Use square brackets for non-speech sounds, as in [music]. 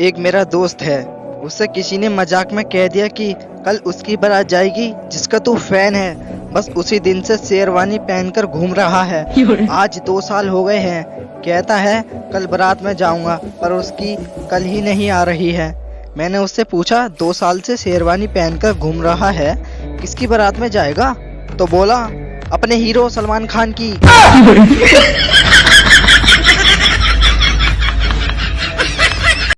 एक मेरा दोस्त है। उसे किसी ने मज़ाक में कह दिया कि कल उसकी बारात जाएगी, जिसका तू फ़ैन है। बस उसी दिन से शेरवानी पहनकर घूम रहा है। आज दो साल हो गए हैं। कहता है, कल बारात में जाऊँगा, पर उसकी कल ही नहीं आ रही है। मैंने उससे पूछा, दो साल से शेरवानी पहनकर घूम रहा है, किसकी बारात में जाएगा? तो बोला, अपने हीरो सलमान खान की। [laughs]